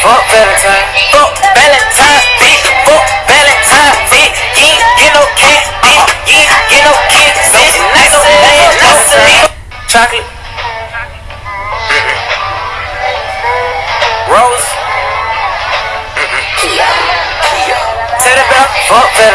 fuck Valentine. Fuck Valentine, bitch. Fuck Valentine, bitch. You ain't get no cat, bitch. You ain't get no kids, bitch. Nice old man, nice Chocolate. Rose. Tell the bell, fuck Valentine. Fuck Valentine.